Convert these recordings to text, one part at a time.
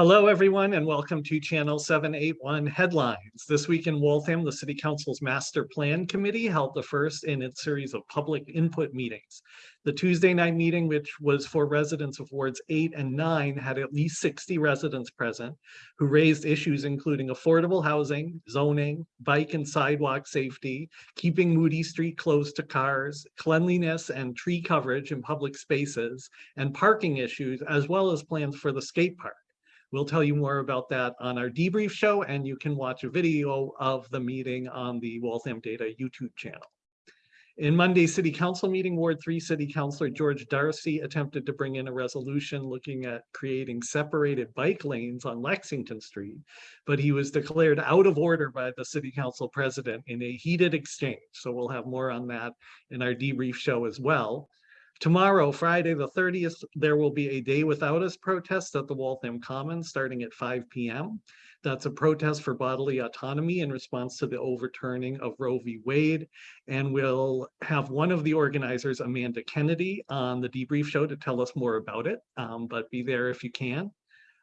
Hello, everyone, and welcome to Channel 781 Headlines. This week in Waltham, the City Council's Master Plan Committee held the first in its series of public input meetings. The Tuesday night meeting, which was for residents of wards eight and nine, had at least 60 residents present who raised issues including affordable housing, zoning, bike and sidewalk safety, keeping Moody Street closed to cars, cleanliness and tree coverage in public spaces, and parking issues, as well as plans for the skate park. We'll tell you more about that on our debrief show, and you can watch a video of the meeting on the Waltham Data YouTube channel. In Monday's City Council meeting, Ward 3 City Councilor George Darcy attempted to bring in a resolution looking at creating separated bike lanes on Lexington Street, but he was declared out of order by the City Council President in a heated exchange. So we'll have more on that in our debrief show as well. Tomorrow, Friday the 30th, there will be a Day Without Us protest at the Waltham Commons starting at 5 p.m. That's a protest for bodily autonomy in response to the overturning of Roe v. Wade. And we'll have one of the organizers, Amanda Kennedy, on the debrief show to tell us more about it, um, but be there if you can.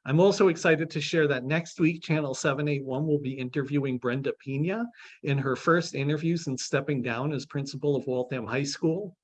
I'm also excited to share that next week, Channel 781 will be interviewing Brenda Pina in her first interview since stepping down as principal of Waltham High School.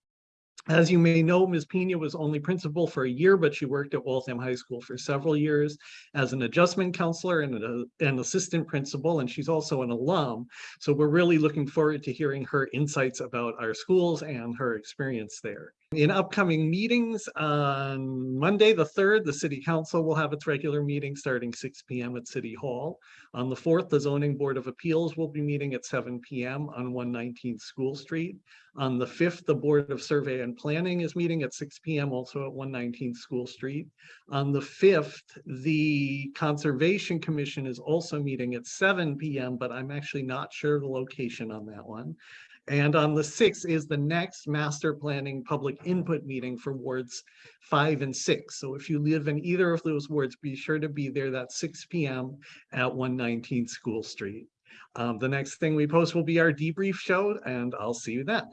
As you may know, Ms. Pina was only principal for a year, but she worked at Waltham High School for several years as an adjustment counselor and an assistant principal, and she's also an alum. So we're really looking forward to hearing her insights about our schools and her experience there. In upcoming meetings on Monday, the 3rd, the City Council will have its regular meeting starting 6 p.m. at City Hall. On the 4th, the Zoning Board of Appeals will be meeting at 7 p.m. on 119 School Street. On the 5th, the Board of Survey and Planning is meeting at 6 p.m. also at 119 School Street. On the 5th, the Conservation Commission is also meeting at 7 p.m., but I'm actually not sure the location on that one. And on the 6th is the next master planning public input meeting for wards five and six. So if you live in either of those wards, be sure to be there that 6 p.m. at 119 School Street. Um, the next thing we post will be our debrief show, and I'll see you then.